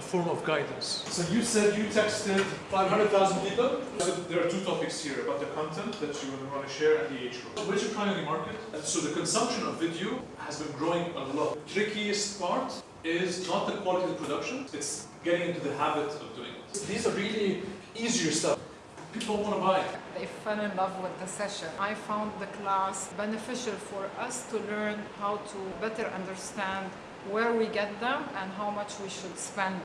a form of guidance. So you said you texted 500,000 people? So there are two topics here about the content that you want to share and the age group. Which your primary market? And so the consumption of video has been growing a lot. The trickiest part is not the quality of the production, it's getting into the habit of doing it. These are really easier stuff. People want to buy. They fell in love with the session. I found the class beneficial for us to learn how to better understand where we get them and how much we should spend